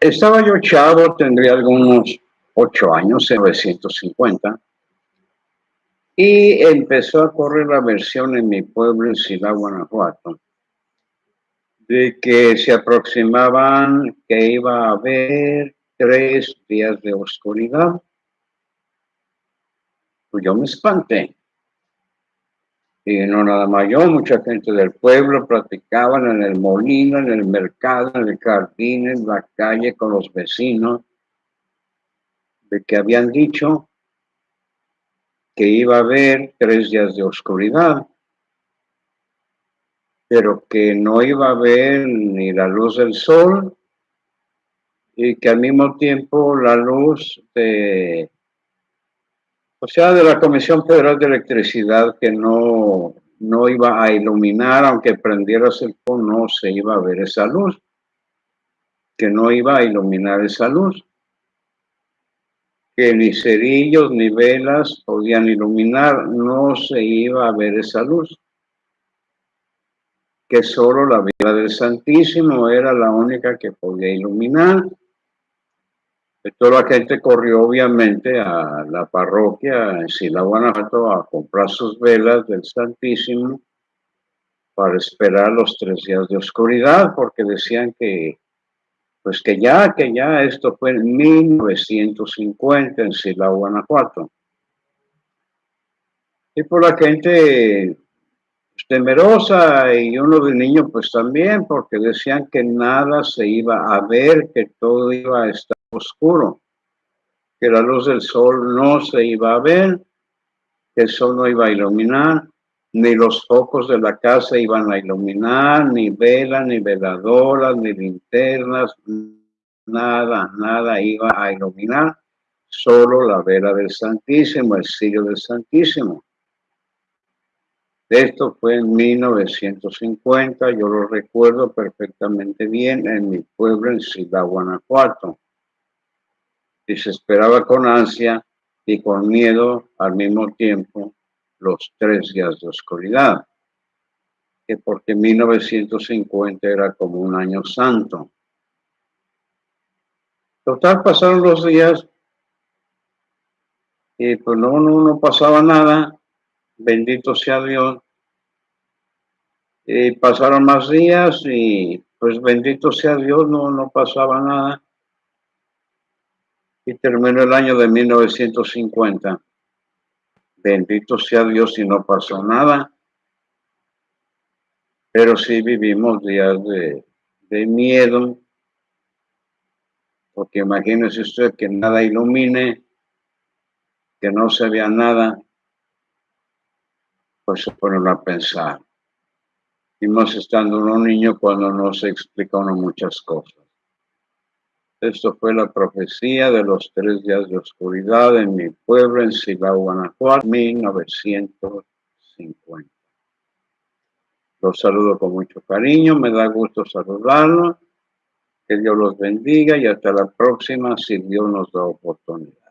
Estaba yo chavo, tendría algunos ocho años, en 1950, y empezó a correr la versión en mi pueblo, en Silao, Guanajuato, de que se aproximaban que iba a haber tres días de oscuridad. Pues yo me espanté. Y no nada más yo, mucha gente del pueblo platicaban en el molino, en el mercado, en el jardín, en la calle con los vecinos, de que habían dicho que iba a haber tres días de oscuridad, pero que no iba a haber ni la luz del sol y que al mismo tiempo la luz de o sea, de la Comisión Federal de Electricidad que no, no iba a iluminar, aunque prendieras el foco, no se iba a ver esa luz, que no iba a iluminar esa luz, que ni cerillos ni velas podían iluminar, no se iba a ver esa luz, que solo la vida del Santísimo era la única que podía iluminar, toda la gente corrió obviamente a la parroquia en Sila, Guanajuato, a comprar sus velas del Santísimo para esperar los tres días de oscuridad, porque decían que, pues que ya, que ya, esto fue en 1950 en Sila, Guanajuato. Y por la gente temerosa y uno de niño pues también, porque decían que nada se iba a ver, que todo iba a estar oscuro, que la luz del sol no se iba a ver, que el sol no iba a iluminar, ni los focos de la casa iban a iluminar, ni velas, ni veladoras, ni linternas, nada, nada iba a iluminar, solo la vela del Santísimo, el sello del Santísimo. Esto fue en 1950, yo lo recuerdo perfectamente bien, en mi pueblo, en Ciudad Guanajuato y se esperaba con ansia y con miedo al mismo tiempo los tres días de oscuridad, que porque 1950 era como un año santo. Total, pasaron los días y pues no, no, no pasaba nada, bendito sea Dios. Y pasaron más días y pues bendito sea Dios, no, no pasaba nada y terminó el año de 1950. Bendito sea Dios si no pasó nada, pero sí vivimos días de, de miedo, porque imagínese usted que nada ilumine, que no se vea nada, pues se ponen a pensar. Y más estando uno niño cuando no se explica uno muchas cosas. Esto fue la profecía de los tres días de oscuridad en mi pueblo, en Silao, Guanajuato, 1950. Los saludo con mucho cariño, me da gusto saludarlos. Que Dios los bendiga y hasta la próxima si Dios nos da oportunidad.